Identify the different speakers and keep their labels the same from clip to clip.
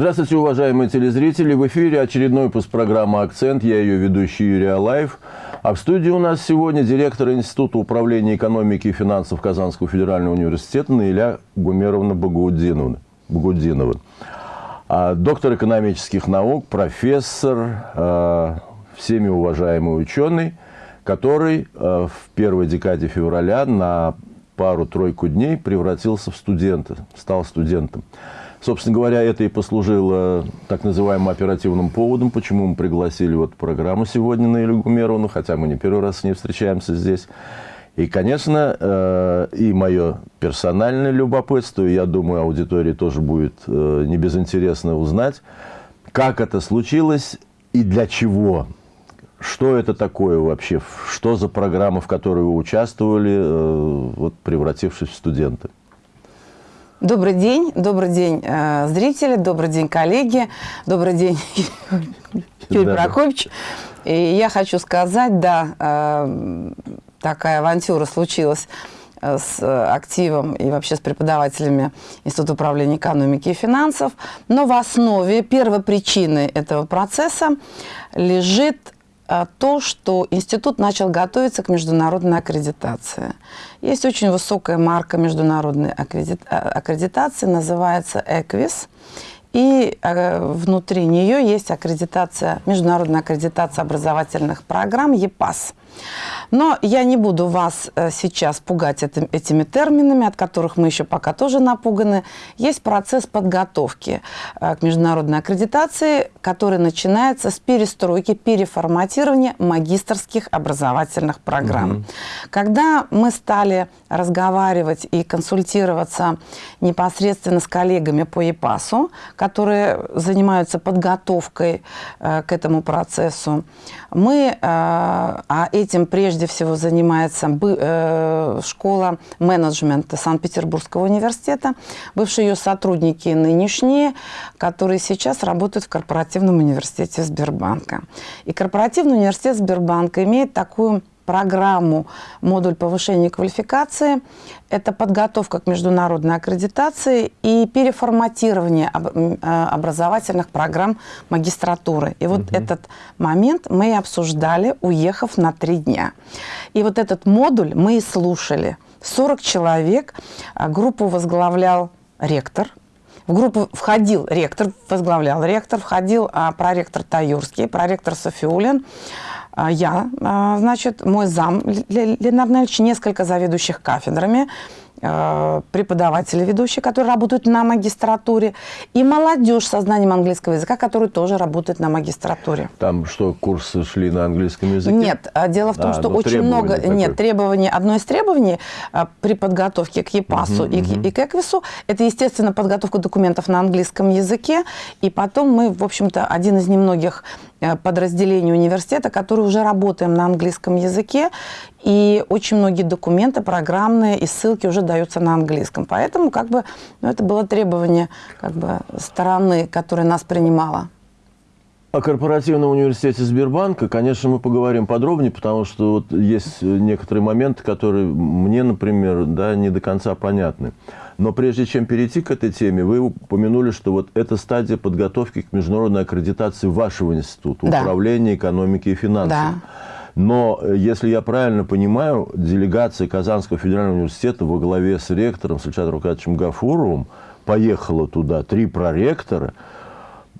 Speaker 1: Здравствуйте, уважаемые телезрители. В эфире очередной выпуск программы «Акцент». Я ее ведущий Юрий Алаев. А в студии у нас сегодня директор Института управления экономики и финансов Казанского федерального университета Наиля Гумеровна Багудинова. Багудинова. А, доктор экономических наук, профессор, а, всеми уважаемый ученый, который а, в первой декаде февраля на пару-тройку дней превратился в студента, стал студентом. Собственно говоря, это и послужило так называемым оперативным поводом, почему мы пригласили вот программу сегодня на Илью Гумеровну, хотя мы не первый раз с ней встречаемся здесь. И, конечно, э, и мое персональное любопытство, и я думаю, аудитории тоже будет э, не безинтересно узнать, как это случилось и для чего. Что это такое вообще? Что за программа, в которой вы участвовали, э, вот, превратившись в студента?
Speaker 2: Добрый день, добрый день, э, зрители, добрый день, коллеги, добрый день, Юрий да. Прокопьевич. И я хочу сказать, да, э, такая авантюра случилась э, с активом и вообще с преподавателями Института управления экономики и финансов. Но в основе первой причины этого процесса лежит то, что институт начал готовиться к международной аккредитации. Есть очень высокая марка международной а, аккредитации, называется EQUIS. И э, внутри нее есть аккредитация, международная аккредитация образовательных программ ЕПАС. Но я не буду вас э, сейчас пугать этим, этими терминами, от которых мы еще пока тоже напуганы. Есть процесс подготовки э, к международной аккредитации, который начинается с перестройки, переформатирования магистрских образовательных программ. Угу. Когда мы стали разговаривать и консультироваться непосредственно с коллегами по ЕПАСу, которые занимаются подготовкой э, к этому процессу, мы, а этим прежде всего занимается э, школа менеджмента Санкт-Петербургского университета, бывшие ее сотрудники нынешние, которые сейчас работают в корпоративном университете Сбербанка. И корпоративный университет Сбербанка имеет такую программу «Модуль повышения квалификации». Это подготовка к международной аккредитации и переформатирование э, образовательных программ магистратуры. И вот угу. этот момент мы и обсуждали, уехав на три дня. И вот этот модуль мы и слушали. 40 человек, а группу возглавлял ректор, в группу входил ректор, возглавлял ректор, входил а, проректор Таюрский, проректор Софиулин, я, а, значит, мой зам Ленар Нельевич, несколько заведующих кафедрами, преподаватели ведущие, которые работают на магистратуре, и молодежь со знанием английского языка, которые тоже работают на магистратуре.
Speaker 1: Там что, курсы шли на английском языке?
Speaker 2: Нет, а дело в том, а, что ну, очень много... Такое. Нет, требований, одно из требований а, при подготовке к ЕПАСу угу, и, угу. и к ЭКВИСу, это, естественно, подготовка документов на английском языке, и потом мы, в общем-то, один из немногих э, подразделений университета, который уже работаем на английском языке, и очень многие документы программные и ссылки уже даются на английском. Поэтому как бы, ну, это было требование как бы, стороны, которая нас принимала.
Speaker 1: О корпоративном университете Сбербанка, конечно, мы поговорим подробнее, потому что вот есть некоторые моменты, которые мне, например, да, не до конца понятны. Но прежде чем перейти к этой теме, вы упомянули, что вот это стадия подготовки к международной аккредитации вашего института, да. управления экономики и финансов. Да. Но, э, если я правильно понимаю, делегация Казанского федерального университета во главе с ректором Сальчатром Рукадовичем Гафуровым поехала туда, три проректора.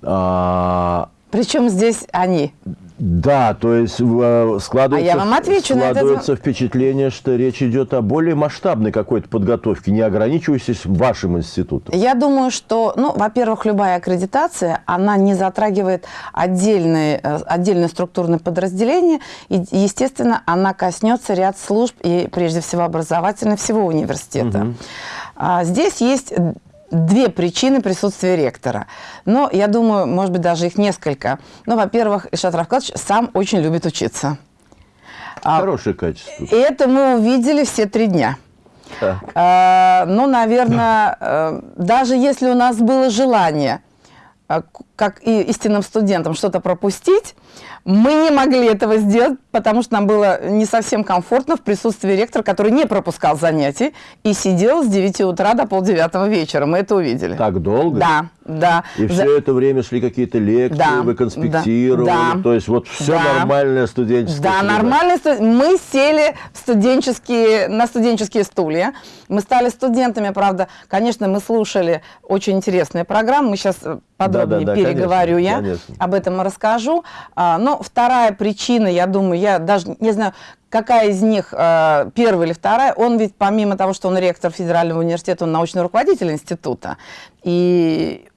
Speaker 2: А... Причем здесь они?
Speaker 1: Да, то есть э, складывается, а я вам отвечу складывается на это... впечатление, что речь идет о более масштабной какой-то подготовке, не ограничивающейся вашим институтом.
Speaker 2: Я думаю, что, ну, во-первых, любая аккредитация, она не затрагивает отдельные, э, отдельные структурные подразделения, и, естественно, она коснется ряд служб и, прежде всего, образовательных всего университета. Угу. Здесь есть две причины присутствия ректора. Но я думаю, может быть, даже их несколько. Ну, во-первых, Ишат Равкадович сам очень любит учиться.
Speaker 1: А, Хорошее качество.
Speaker 2: И это мы увидели все три дня. А, ну, наверное, э, даже если у нас было желание а, как и истинным студентам, что-то пропустить, мы не могли этого сделать, потому что нам было не совсем комфортно в присутствии ректора, который не пропускал занятий и сидел с 9 утра до полдевятого вечера. Мы это увидели.
Speaker 1: Так долго?
Speaker 2: Да, да.
Speaker 1: И
Speaker 2: За...
Speaker 1: все это время шли какие-то лекции,
Speaker 2: Да,
Speaker 1: вы конспектировали.
Speaker 2: да, да.
Speaker 1: То есть вот все
Speaker 2: Да.
Speaker 1: нормальное студенческое.
Speaker 2: Да,
Speaker 1: среда.
Speaker 2: нормально. Мы сели в студенческие, на студенческие стулья. Мы стали студентами, правда. Конечно, мы слушали очень интересные программы. Мы сейчас подробнее
Speaker 1: Да, да, да,
Speaker 2: переговорю
Speaker 1: конечно,
Speaker 2: я.
Speaker 1: конечно.
Speaker 2: Об этом расскажу. А, Но вторая причина, я думаю, я даже не знаю, какая из них, э, первая или вторая, он ведь помимо того, что он ректор Федерального университета, он научный руководитель института. И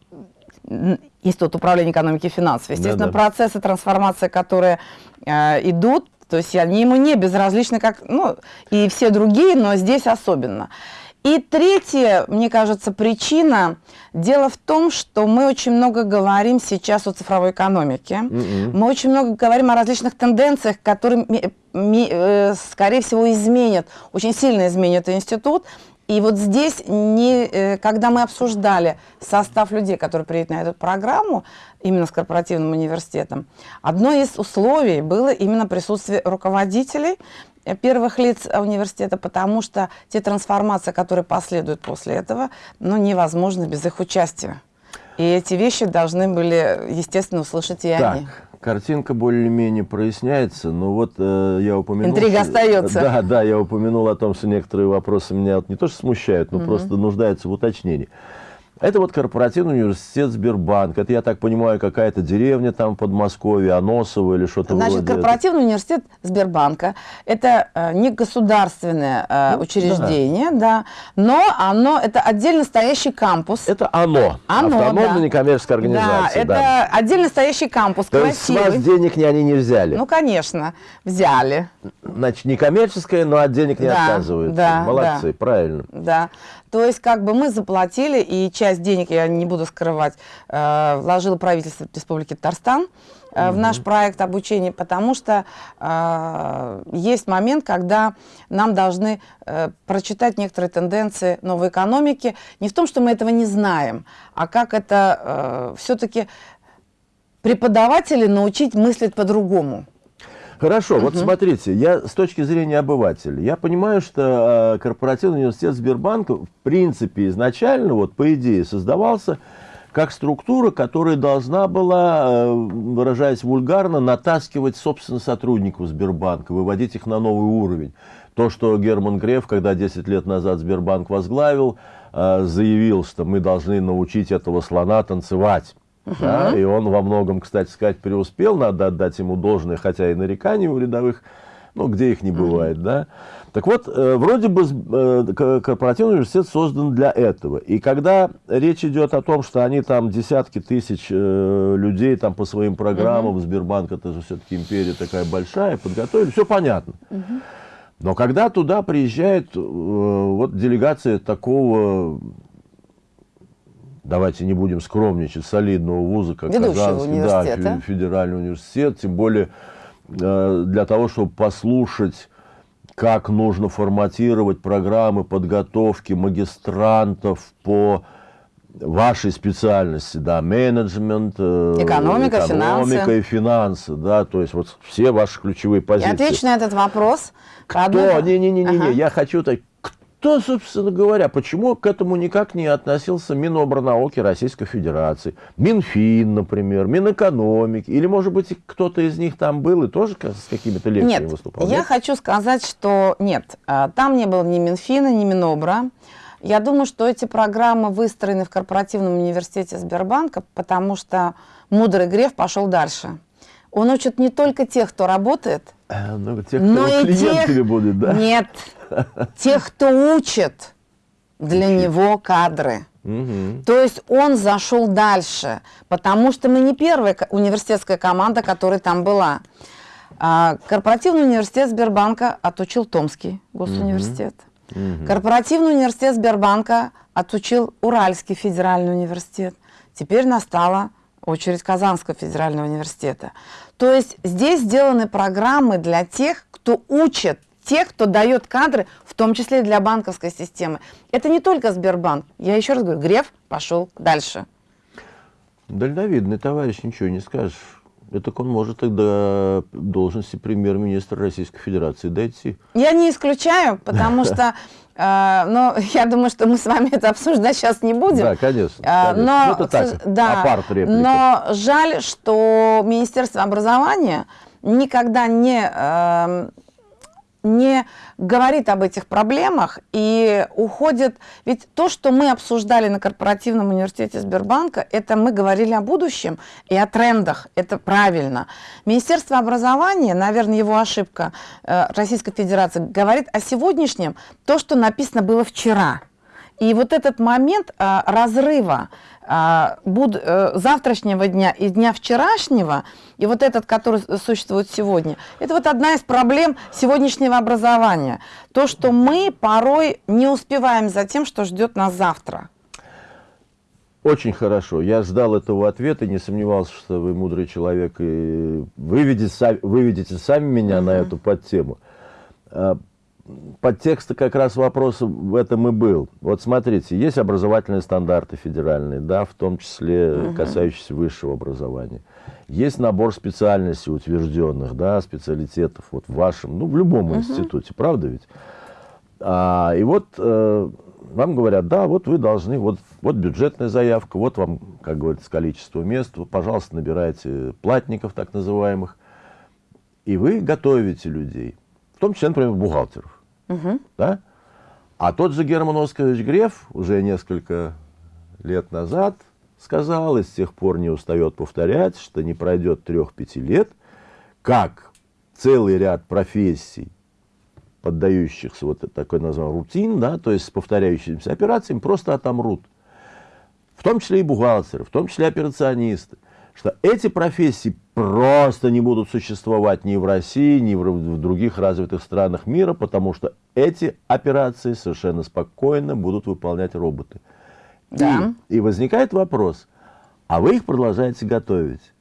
Speaker 2: Институт управления экономики и финансов. Естественно,
Speaker 1: Да-да.
Speaker 2: процессы трансформации, которые э, идут, то есть они ему не безразличны, как ну, и все другие, но здесь особенно. И третья, мне кажется, причина, дело в том, что мы очень много говорим сейчас о цифровой экономике.
Speaker 1: Мгм.
Speaker 2: Мы очень много говорим о различных тенденциях, которые, э, скорее всего, изменят, очень сильно изменят институт. И вот здесь, не, э, когда мы обсуждали состав людей, которые приедут на эту программу, именно с корпоративным университетом, одно из условий было именно присутствие руководителей, э, первых лиц университета, потому что те трансформации, которые последуют после этого, ну, невозможны без их участия. И эти вещи должны были, естественно, услышать и
Speaker 1: Так,
Speaker 2: они.
Speaker 1: Картинка более-менее проясняется, но вот э, я упомянул...
Speaker 2: Интрига
Speaker 1: что-
Speaker 2: остается.
Speaker 1: Да, да, я упомянул о том, что некоторые вопросы меня вот не то что смущают, но просто нуждаются в уточнении. Это вот корпоративный университет Сбербанк. Это, я так понимаю, какая-то деревня там в Подмосковье, Аносово или что-то
Speaker 2: Значит,
Speaker 1: вроде этого.
Speaker 2: корпоративный университет Сбербанка – это э, не государственное э,
Speaker 1: Ну,
Speaker 2: учреждение, да. но оно это отдельно стоящий кампус.
Speaker 1: Это ОНО.
Speaker 2: Оно,
Speaker 1: Автономная
Speaker 2: да.
Speaker 1: некоммерческая
Speaker 2: да,
Speaker 1: организация.
Speaker 2: это
Speaker 1: да.
Speaker 2: отдельно стоящий кампус,
Speaker 1: То есть с вас
Speaker 2: красивый.
Speaker 1: денег не, они не взяли.
Speaker 2: Ну, конечно, взяли.
Speaker 1: Значит, некоммерческая, но от денег не
Speaker 2: Да,
Speaker 1: отказываются.
Speaker 2: да,
Speaker 1: Молодцы,
Speaker 2: да.
Speaker 1: правильно.
Speaker 2: Да. То есть, как бы мы заплатили, и часть денег, я не буду скрывать, э, вложило правительство Республики Татарстан э, в наш проект обучения, потому что э, есть момент, когда нам должны э, прочитать некоторые тенденции новой экономики. Не в том, что мы этого не знаем, а как это все-таки преподаватели научить мыслить по-другому.
Speaker 1: Хорошо, вот смотрите, я с точки зрения обывателя, я понимаю, что э, корпоративный университет Сбербанка в принципе изначально, вот по идее, создавался как структура, которая должна была, э, выражаясь вульгарно, натаскивать, собственно, сотрудников Сбербанка, выводить их на новый уровень. То, что Герман Греф, когда 10 лет назад Сбербанк возглавил, э, заявил, что мы должны научить этого слона танцевать. Да, и он во многом, кстати сказать, преуспел, надо отдать ему должное, хотя и нареканий у рядовых, ну, где их не бывает, да. Так вот, э, вроде бы э, корпоративный университет создан для этого. И когда речь идет о том, что они там десятки тысяч э, людей там по своим программам, Сбербанк, это же все-таки империя такая большая, подготовили, все понятно. Но когда туда приезжает э, вот делегация такого, давайте не будем скромничать, солидного вуза, как
Speaker 2: Ведущего
Speaker 1: Казанский да, федеральный университет, тем более э, для того, чтобы послушать, как нужно форматировать программы подготовки магистрантов по вашей специальности, да, менеджмент, э,
Speaker 2: Экономика,
Speaker 1: экономика
Speaker 2: финансы.
Speaker 1: и финансы, да, то есть вот все ваши ключевые
Speaker 2: Я
Speaker 1: позиции.
Speaker 2: отвечу на этот вопрос.
Speaker 1: Кто? Не-не-не,
Speaker 2: Ага.
Speaker 1: я хочу так. Кто, собственно говоря, почему к этому никак не относился Минобрнауки Российской Федерации? Минфин, например, Минэкономики. Или, может быть, кто-то из них там был и тоже с какими-то лекциями
Speaker 2: Нет,
Speaker 1: выступал?
Speaker 2: я хочу сказать, что нет, а, там не было ни Минфина, ни Минобра. Я думаю, что эти программы выстроены в корпоративном университете Сбербанка, потому что мудрый Греф пошел дальше. Он учит не только тех, кто работает,
Speaker 1: Ну, те, кто
Speaker 2: но и
Speaker 1: клиентами
Speaker 2: тех...
Speaker 1: будет, да?
Speaker 2: Нет, тех, кто учит для него кадры.
Speaker 1: Мгм.
Speaker 2: То есть он зашел дальше, потому что мы не первая университетская команда, которая там была. А, Корпоративный университет Сбербанка отучил Томский госуниверситет. Корпоративный университет Сбербанка отучил Уральский федеральный университет. Теперь настала очередь Казанского федерального университета. То есть здесь сделаны программы для тех, кто учит, тех, кто дает кадры, в том числе и для банковской системы. Это не только Сбербанк. Я еще раз говорю, Греф пошел дальше.
Speaker 1: Дальновидный товарищ, ничего не скажешь. Это он может тогда должности премьер-министра Российской Федерации дойти.
Speaker 2: Я не исключаю, потому что Uh, но я думаю, что мы с вами это обсуждать сейчас не будем.
Speaker 1: Да, конечно. Конечно. Но,
Speaker 2: ну, это так, да, но жаль, что Министерство образования никогда не uh, не говорит об этих проблемах и уходит... Ведь то, что мы обсуждали на корпоративном университете Сбербанка, это мы говорили о будущем и о трендах. Это правильно. Министерство образования, наверное, его ошибка э, Российской Федерации, говорит о сегодняшнем, то, что написано было вчера. И вот этот момент а, разрыва буд, а, завтрашнего дня и дня вчерашнего, и вот этот, который существует сегодня, это вот одна из проблем сегодняшнего образования. То, что мы порой не успеваем за тем, что ждет нас завтра.
Speaker 1: Очень хорошо. Я ждал этого ответа, не сомневался, что вы мудрый человек и выведете, выведете сами меня угу. на эту подтему. Подтекст как раз вопроса в этом и был. Вот смотрите, есть образовательные стандарты федеральные, да, в том числе угу. касающиеся высшего образования. Есть набор специальностей утвержденных, да, специалитетов вот в вашем, ну, в любом угу. институте, правда ведь? А, и вот э, вам говорят, да, вот вы должны, вот, вот бюджетная заявка, вот вам, как говорится, количество мест, вы, пожалуйста, набирайте платников так называемых, и вы готовите людей, в том числе, например, бухгалтеров. Угу. Да? А тот же Герман Оскарович Греф уже несколько лет назад сказал, и с тех пор не устает повторять, что не пройдет трех-пяти лет, как целый ряд профессий, поддающихся вот такой название рутин, да, то есть с повторяющимися операциями, просто отомрут. В том числе и бухгалтеры, в том числе операционисты что эти профессии просто не будут существовать ни в России, ни в других развитых странах мира, потому что эти операции совершенно спокойно будут выполнять роботы. Да. И, и возникает вопрос, а вы их продолжаете готовить?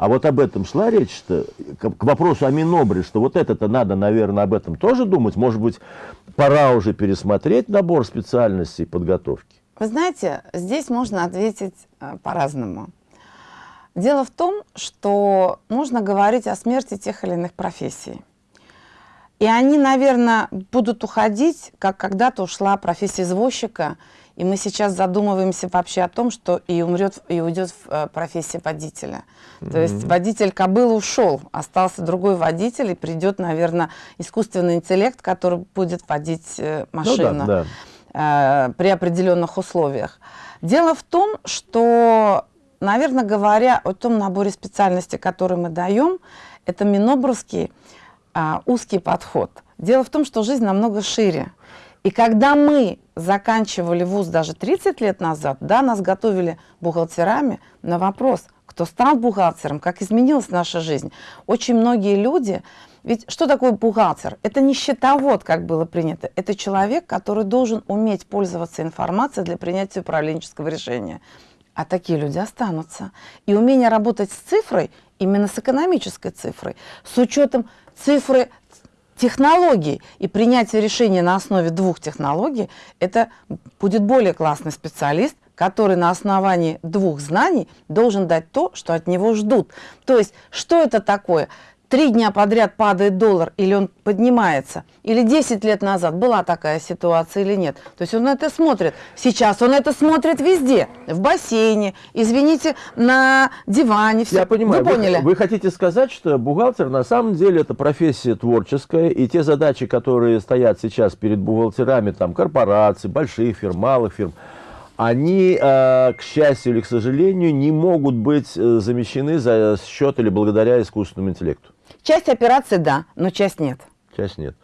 Speaker 1: А вот об этом шла речь, что к, к вопросу о Минобре, что вот это-то надо, наверное, об этом тоже думать. Может быть, пора уже пересмотреть набор специальностей подготовки?
Speaker 2: Вы знаете, здесь можно ответить э, по-разному. Дело в том, что нужно говорить о смерти тех или иных профессий. И они, наверное, будут уходить, как когда-то ушла профессия извозчика, и мы сейчас задумываемся вообще о том, что и умрет, и уйдет э, профессия водителя. Mm -hmm. То есть водитель кобылы ушел, остался другой водитель, и придет, наверное, искусственный интеллект, который будет водить э, машину ну, да, да. Э, при определенных условиях. Дело в том, что Наверное, говоря о том наборе специальностей, который мы даем, это минобровский а, узкий подход. Дело в том, что жизнь намного шире. И когда мы заканчивали вуз даже 30 лет назад, да, нас готовили бухгалтерами на вопрос, кто стал бухгалтером, как изменилась наша жизнь. Очень многие люди, ведь что такое бухгалтер? Это не счетовод, как было принято, это человек, который должен уметь пользоваться информацией для принятия управленческого решения. А такие люди останутся. И умение работать с цифрой, именно с экономической цифрой, с учетом цифры технологий и принятие решения на основе двух технологий, это будет более классный специалист, который на основании двух знаний должен дать то, что от него ждут. То есть, что это такое? Три дня подряд падает доллар или он поднимается, или 10 лет назад была такая ситуация или нет. То есть он это смотрит. Сейчас он это смотрит везде. В бассейне, извините, на диване.
Speaker 1: Все. Я понимаю. Вы поняли? Вы, вы хотите сказать, что бухгалтер на самом деле это профессия творческая, и те задачи, которые стоят сейчас перед бухгалтерами там, корпораций, больших фирм, малых фирм, они, э, к счастью или к сожалению, не могут быть э, замещены за счет или благодаря искусственному интеллекту.
Speaker 2: Часть операций да, но часть нет.
Speaker 1: Часть нет.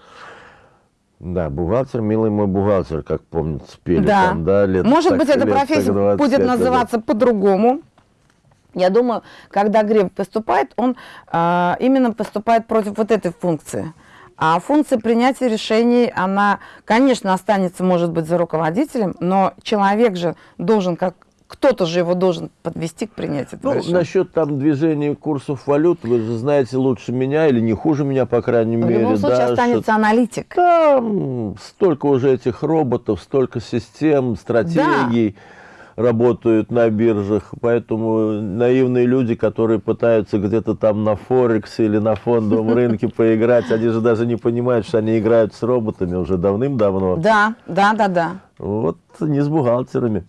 Speaker 1: Да, бухгалтер, милый мой бухгалтер, как помнится, пели да. там, да,
Speaker 2: лет Может так, быть, эта профессия будет называться по-другому. Я думаю, когда Греб поступает, он э, именно поступает против вот этой функции. А функция принятия решений, она, конечно, останется, может быть, за руководителем, но человек же должен, как кто-то же его должен подвести к принятию
Speaker 1: ну, решения. Насчет там движения курсов валют, вы же знаете лучше меня или не хуже меня, по крайней
Speaker 2: В
Speaker 1: мере.
Speaker 2: В любом случае да, останется что аналитик.
Speaker 1: Там столько уже этих роботов, столько систем, стратегий. работают на биржах, поэтому наивные люди, которые пытаются где-то там на Форексе или на фондовом рынке поиграть, они же даже не понимают, что они играют с роботами уже давным-давно.
Speaker 2: Да, да, да, да.
Speaker 1: Вот не с бухгалтерами.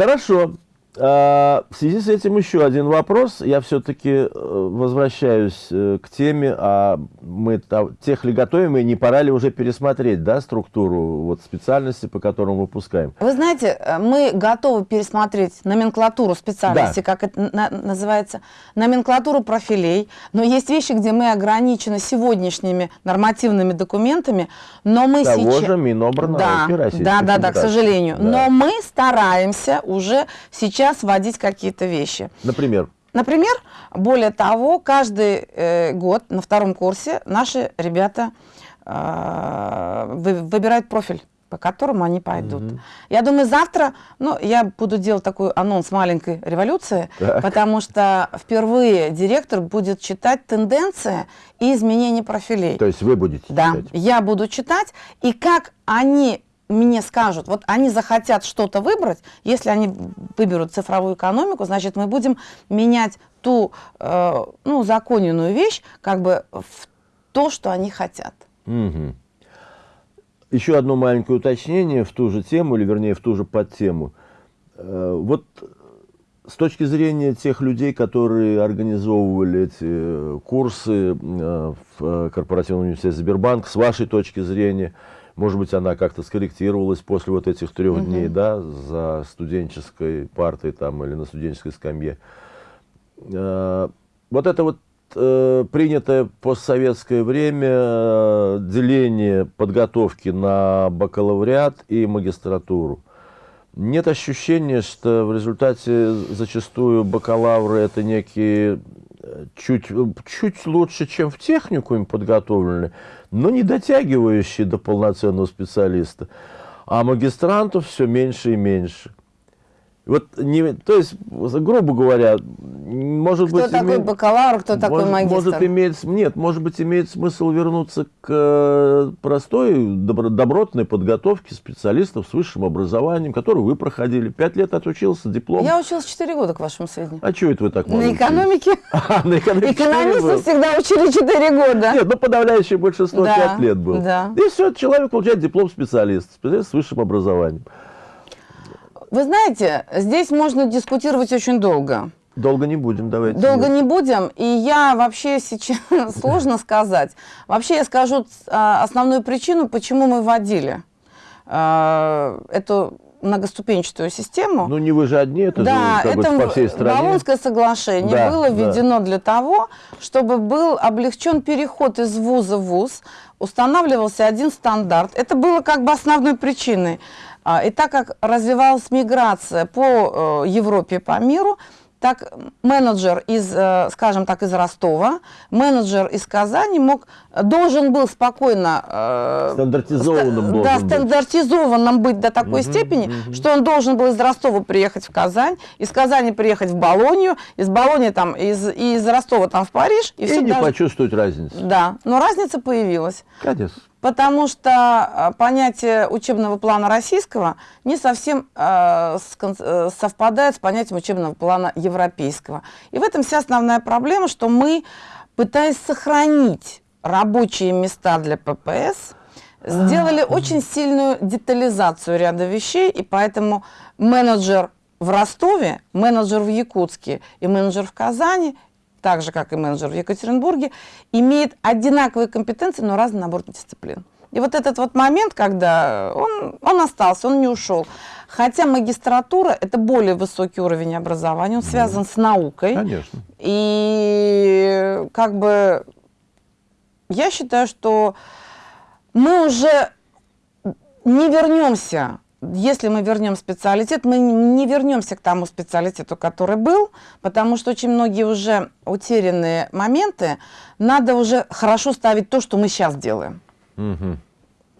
Speaker 1: Хорошо. А, в связи с этим еще один вопрос. Я все-таки э, возвращаюсь э, к теме, а мы тех ли готовим, и не пора ли уже пересмотреть да, структуру вот, специальности, по которым выпускаем?
Speaker 2: Вы знаете, э, мы готовы пересмотреть номенклатуру специальности, да. как это на, называется, номенклатуру профилей, но есть вещи, где мы ограничены сегодняшними нормативными документами, но мы
Speaker 1: Того
Speaker 2: сейчас...
Speaker 1: же Минобрнауки
Speaker 2: да, Да, да, да, к сожалению. Да. Но мы стараемся уже сейчас сейчас вводить какие-то вещи.
Speaker 1: Например?
Speaker 2: Например, более того, каждый э, год на втором курсе наши ребята э, вы, выбирают профиль по которому они пойдут. Угу. Я думаю, завтра, ну, я буду делать такой анонс маленькой революции, так. потому что впервые директор будет читать тенденции и изменения профилей.
Speaker 1: То есть вы будете
Speaker 2: да,
Speaker 1: читать? Да,
Speaker 2: я буду читать, и как они мне скажут, вот они захотят что-то выбрать, если они выберут цифровую экономику, значит, мы будем менять ту, э, ну, законенную вещь, как бы в то, что они хотят.
Speaker 1: Угу. Еще одно маленькое уточнение в ту же тему, или вернее в ту же подтему. Э, вот с точки зрения тех людей, которые организовывали эти э, курсы э, в корпоративном университете Сбербанк, с вашей точки зрения – может быть, она как-то скорректировалась после вот этих трех угу. дней, да, за студенческой партой там или на студенческой скамье. Э, вот это вот э, принятое постсоветское время э, деление подготовки на бакалавриат и магистратуру. Нет ощущения, что в результате зачастую бакалавры это некие чуть, чуть лучше, чем в техникуме подготовлены, но не дотягивающие до полноценного специалиста. А магистрантов все меньше и меньше. Вот не, то есть, грубо говоря, может
Speaker 2: кто
Speaker 1: быть...
Speaker 2: Кто такой
Speaker 1: иметь,
Speaker 2: бакалавр, кто такой
Speaker 1: может,
Speaker 2: магистр?
Speaker 1: Может, иметь, нет, может быть, имеет смысл вернуться к э, простой, добро, добротной подготовке специалистов с высшим образованием, которую вы проходили. Пять лет отучился, диплом.
Speaker 2: Я учился четыре года, к вашему сведению.
Speaker 1: А что это вы так мало
Speaker 2: На экономике.
Speaker 1: А, на экономике
Speaker 2: Экономисты всегда учили четыре года.
Speaker 1: Нет, ну подавляющее большинство пять лет было.
Speaker 2: Да.
Speaker 1: И все, человек получает диплом специалиста, специалист с высшим образованием.
Speaker 2: Вы знаете, здесь можно дискутировать очень долго.
Speaker 1: Долго не будем, давайте.
Speaker 2: Долго не будем, и я вообще сейчас, сложно сказать. Вообще я скажу а, основную причину, почему мы вводили а, эту многоступенчатую систему.
Speaker 1: Ну, не вы же одни, это
Speaker 2: да,
Speaker 1: же как это бы, по всей стране.
Speaker 2: Болонское соглашение да, было введено да. для того, чтобы был облегчен переход из вуза в вуз, устанавливался один стандарт. Это было как бы основной причиной. А, и так как развивалась миграция по э, Европе, по миру, так менеджер из, э, скажем так, из Ростова, менеджер из Казани мог, должен был спокойно...
Speaker 1: Э, стандартизованным
Speaker 2: да, стандартизованным быть до такой угу, степени, угу. что он должен был из Ростова приехать в Казань, из Казани приехать в Болонию, из Болонии там, из, из Ростова там в Париж.
Speaker 1: И, и не даже... почувствовать разницу.
Speaker 2: Да, но разница появилась.
Speaker 1: Конечно.
Speaker 2: Потому что а, понятие учебного плана российского не совсем э, совпадает с понятием учебного плана европейского. И в этом вся основная проблема, что мы, пытаясь сохранить рабочие места для ППС, сделали очень сильную детализацию ряда вещей, и поэтому менеджер в Ростове, менеджер в Якутске и менеджер в Казани так же, как и менеджер в Екатеринбурге, имеет одинаковые компетенции, но разный набор дисциплин. И вот этот вот момент, когда он, он остался, он не ушел. Хотя магистратура – это более высокий уровень образования, он связан с наукой.
Speaker 1: Конечно.
Speaker 2: И как бы я считаю, что мы уже не вернемся если мы вернем специалитет, мы не вернемся к тому специалитету, который был, потому что очень многие уже утерянные моменты, надо уже хорошо ставить то, что мы сейчас делаем.
Speaker 1: Угу.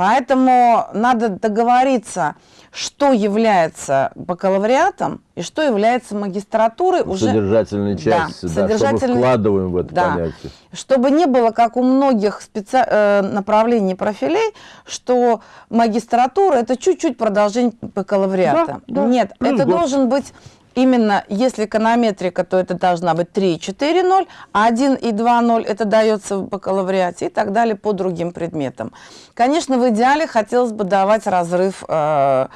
Speaker 2: Поэтому надо договориться, что является бакалавриатом и что является магистратурой.
Speaker 1: Уже... содержательной части, да, да, содержательной... что мы вкладываем в это да. понятие.
Speaker 2: Чтобы не было, как у многих специ... Э, направлений профилей, что магистратура – это чуть-чуть продолжение бакалавриата. Да, да. Нет, Плюс это год. должен быть Именно если эконометрика, то это должна быть 3, 4, 0, а 1 и 2, 0 это дается в бакалавриате и так далее по другим предметам. Конечно, в идеале хотелось бы давать разрыв э,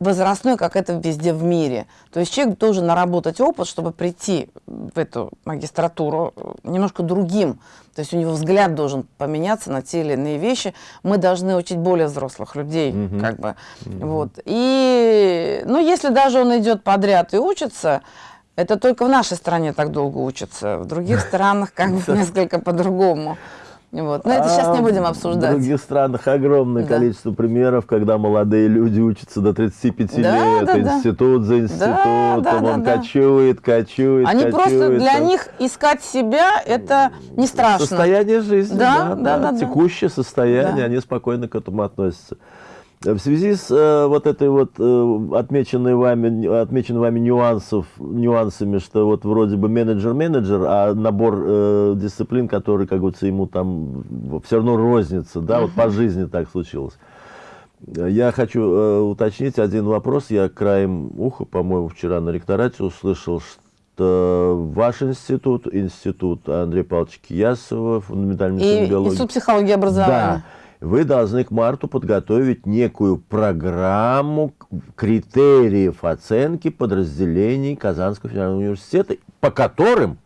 Speaker 2: возрастной, как это везде в мире. То есть человек должен наработать опыт, чтобы прийти в эту магистратуру э, немножко другим. То есть у него взгляд должен поменяться на те или иные вещи. Мы должны учить более взрослых людей. Mm -hmm. как бы. Mm -hmm. вот. И, ну, если даже он идет подряд и учится, это только в нашей стране так долго учатся. В других странах как бы несколько по-другому. Вот. Но это сейчас не будем обсуждать.
Speaker 1: В других странах огромное да. количество примеров, когда молодые люди учатся до 35 да, лет, да, институт да. за институтом, да, да, он да, кочует, кочует,
Speaker 2: Они
Speaker 1: кочует.
Speaker 2: просто, для них искать себя, это не страшно.
Speaker 1: Состояние жизни, да, да, да, да, да текущее состояние, да. они спокойно к этому относятся. В связи с э, вот этой вот э, отмеченной вами, отмеченной вами нюансов, нюансами, что вот вроде бы менеджер-менеджер, а набор э, дисциплин, который, как говорится, ему там все равно рознится, да, вот по жизни так случилось. Я хочу э, уточнить один вопрос. Я краем уха, по-моему, вчера на ректорате услышал, что ваш институт, институт Андрея Павловича Киясова, фундаментальной
Speaker 2: и, биологии. Институт психологии и образования.
Speaker 1: Да вы должны к марту подготовить некую программу критериев оценки подразделений Казанского федерального университета, по которым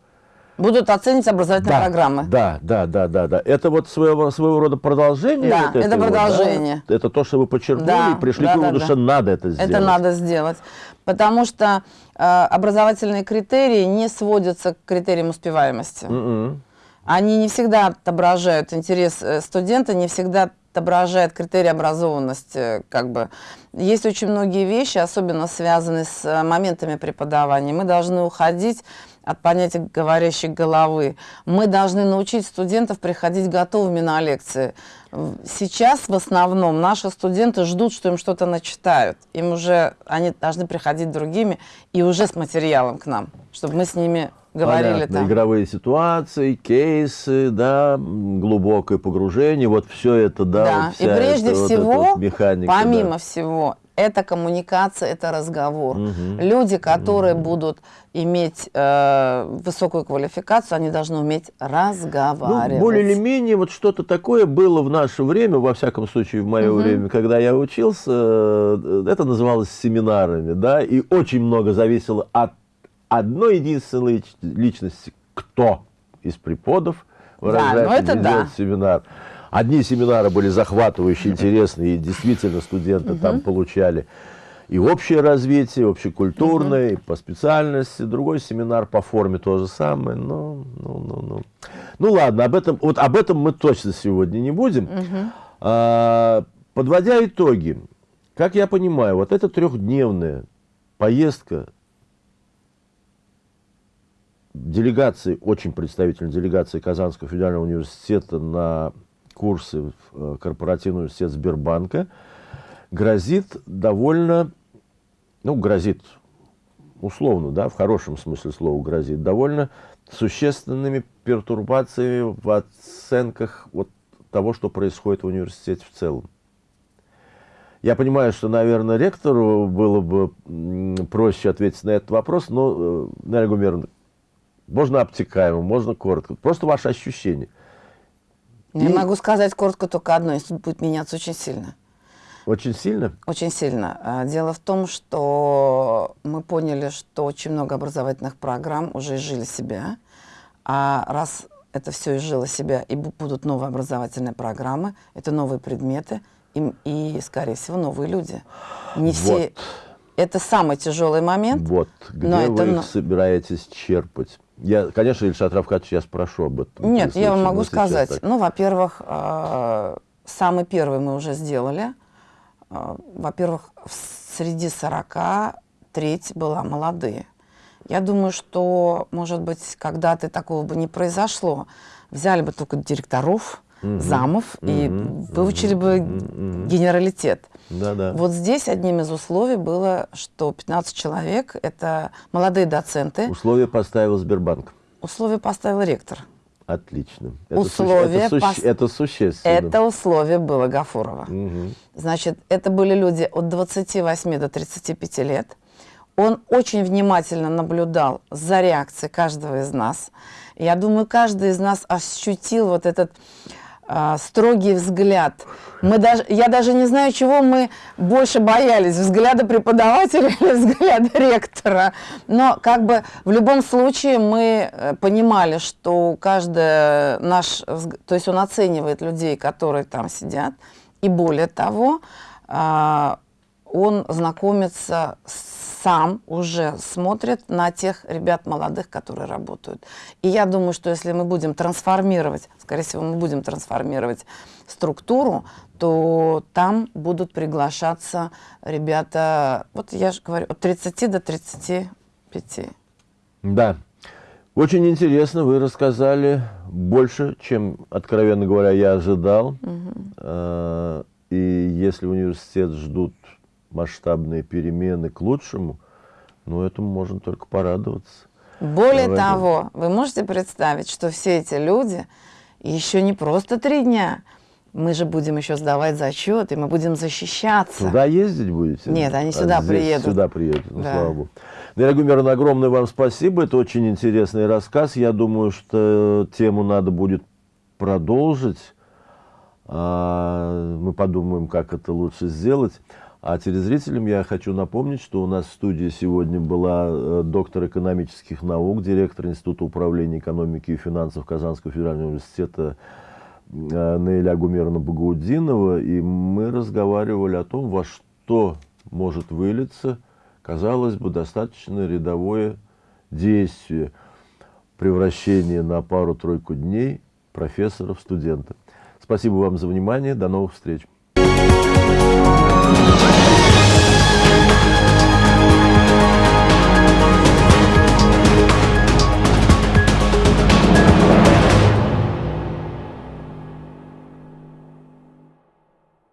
Speaker 2: Будут оценить образовательные
Speaker 1: да,
Speaker 2: программы.
Speaker 1: Да, да, да, да, да. Это вот своего, своего рода продолжение.
Speaker 2: Да, вот это продолжение.
Speaker 1: да? Это то, что вы подчеркнули да, и пришли да, к выводу, да, что да. надо это сделать.
Speaker 2: Это надо сделать. Потому что э, образовательные критерии не сводятся к критериям успеваемости. Mm -mm они не всегда отображают интерес э, студента, не всегда отображают критерии образованности. Как бы. Есть очень многие вещи, особенно связанные с э, моментами преподавания. Мы должны уходить от понятия говорящей головы. Мы должны научить студентов приходить готовыми на лекции. Сейчас в основном наши студенты ждут, что им что-то начитают. Им уже, они должны приходить другими и уже с материалом к нам, чтобы мы с ними говорили Понятно. там.
Speaker 1: Игровые ситуации, кейсы, да, глубокое погружение, вот все это, да.
Speaker 2: Да,
Speaker 1: вот
Speaker 2: и прежде это, всего, вот механика, помимо да. всего, это коммуникация, это разговор. Угу. Люди, которые угу. будут иметь э, высокую квалификацию, они должны уметь разговаривать. Ну,
Speaker 1: более или менее вот что-то такое было в наше время, во всяком случае в мое угу. время, когда я учился, э, это называлось семинарами, да, и очень много зависело от одной единственной личности, кто из преподов выражает, да, да. семинар. Одни семинары были захватывающие, интересные, и действительно студенты угу. там получали и общее развитие, общекультурное, угу. и по специальности. Другой семинар по форме то же самое. Ну, ну, ну, ну. ну ладно, об этом, вот об этом мы точно сегодня не будем. Угу. А, подводя итоги, как я понимаю, вот эта трехдневная поездка делегации, очень представительной делегации Казанского федерального университета на курсы в э, корпоративный университет Сбербанка грозит довольно, ну, грозит условно, да, в хорошем смысле слова грозит, довольно существенными пертурбациями в оценках вот того, что происходит в университете в целом. Я понимаю, что, наверное, ректору было бы проще ответить на этот вопрос, но, э, Наля Гумеровна, можно обтекаемо, можно коротко. Просто ваше ощущение.
Speaker 2: Я и... могу сказать коротко только одно, институт будет меняться очень сильно.
Speaker 1: Очень сильно?
Speaker 2: Очень сильно. А, дело в том, что мы поняли, что очень много образовательных программ уже изжили себя. А раз это все изжило себя, и будут новые образовательные программы, это новые предметы, и, и скорее всего, новые люди. Не вот. все... Это самый тяжелый момент.
Speaker 1: Вот. Где но вы это... их собираетесь черпать? Я, конечно, Ильшат Равкатович, я спрошу об этом.
Speaker 2: Нет, я вам могу сказать. Так. Ну, во-первых, э, самый первый мы уже сделали. Э, во-первых, среди 40 треть была молодые. Я думаю, что, может быть, когда-то такого бы не произошло. Взяли бы только директоров, угу. замов, угу. и выучили бы угу. генералитет.
Speaker 1: Да, да.
Speaker 2: Вот здесь одним из условий было, что 15 человек – это молодые доценты.
Speaker 1: Условия поставил Сбербанк.
Speaker 2: Условия поставил ректор.
Speaker 1: Отлично.
Speaker 2: Это условие
Speaker 1: суще... это, суще... это существенно.
Speaker 2: Это условие было Гафурова.
Speaker 1: Угу.
Speaker 2: Значит, это были люди от 28 до 35 лет. Он очень внимательно наблюдал за реакцией каждого из нас. Я думаю, каждый из нас ощутил вот этот э, строгий взгляд. Мы даже, я даже не знаю, чего мы больше боялись, взгляда преподавателя или взгляда ректора. Но как бы в любом случае мы э, понимали, что каждый наш, то есть он оценивает людей, которые там сидят, и более того, э, он знакомится с сам уже смотрит на тех ребят молодых, которые работают. И я думаю, что если мы будем трансформировать, скорее всего, мы будем трансформировать структуру, то там будут приглашаться ребята, вот я же говорю, от 30 до 35.
Speaker 1: Да. Очень интересно, вы рассказали больше, чем, откровенно говоря, я ожидал. Угу. И если университет ждут масштабные перемены к лучшему, ну, этому можно только порадоваться.
Speaker 2: Более Давай того, вы можете представить, что все эти люди еще не просто три дня, мы же будем еще сдавать зачет, и мы будем защищаться.
Speaker 1: Туда ездить будете?
Speaker 2: Нет, они а сюда здесь, приедут.
Speaker 1: Сюда приедут, ну, да. слава богу. Дорогой Мирон, огромное вам спасибо. Это очень интересный рассказ. Я думаю, что тему надо будет продолжить. А, мы подумаем, как это лучше сделать. А телезрителям я хочу напомнить, что у нас в студии сегодня была э, доктор экономических наук, директор Института управления экономики и финансов Казанского федерального университета э, Наиля Гумеровна Багаудинова, и мы разговаривали о том, во что может вылиться, казалось бы, достаточно рядовое действие превращения на пару-тройку дней профессора в студента. Спасибо вам за внимание. До новых встреч.